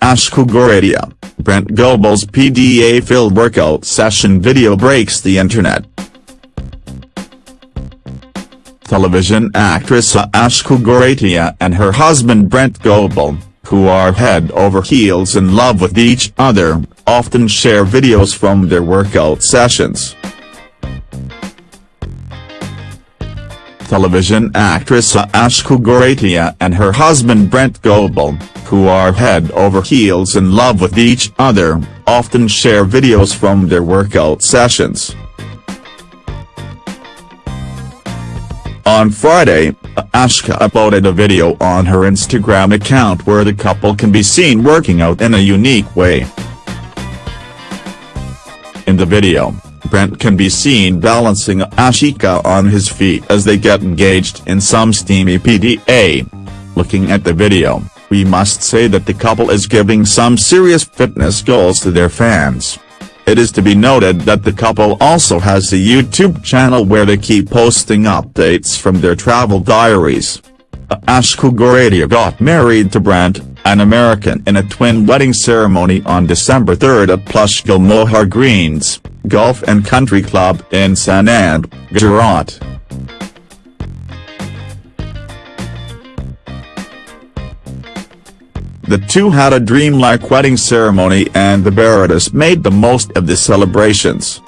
Ashka Goradia, Brent Goble's PDA-filled workout session video breaks the internet. Television actress Ashka Goradia and her husband Brent Goebel, who are head over heels in love with each other, often share videos from their workout sessions. Television actress Ashka Goradia and her husband Brent Goble, who are head over heels in love with each other, often share videos from their workout sessions. On Friday, Ashka uploaded a video on her Instagram account where the couple can be seen working out in a unique way. In the video, Brent can be seen balancing Ashka on his feet as they get engaged in some steamy PDA. Looking at the video, we must say that the couple is giving some serious fitness goals to their fans. It is to be noted that the couple also has a YouTube channel where they keep posting updates from their travel diaries. Ashka Goradia got married to Brent, an American in a twin wedding ceremony on December 3 at Plush Gulmohur Greens, Golf and Country Club in Sanand, Gujarat. The two had a dreamlike wedding ceremony and the Baradas made the most of the celebrations.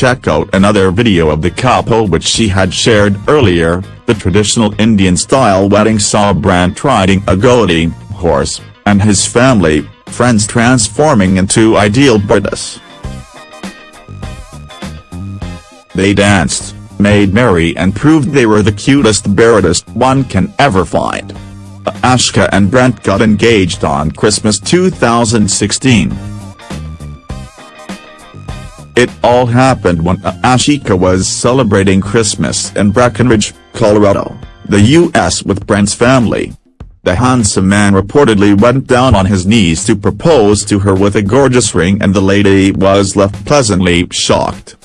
Check out another video of the couple which she had shared earlier, the traditional Indian-style wedding saw Brent riding a Godi horse, and his family, friends transforming into ideal Baradas. They danced, made merry and proved they were the cutest Baradas one can ever find. Ashka and Brent got engaged on Christmas 2016. It all happened when Ashka was celebrating Christmas in Breckenridge, Colorado, the U.S. with Brent's family. The handsome man reportedly went down on his knees to propose to her with a gorgeous ring and the lady was left pleasantly shocked.